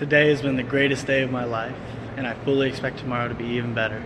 Today has been the greatest day of my life, and I fully expect tomorrow to be even better.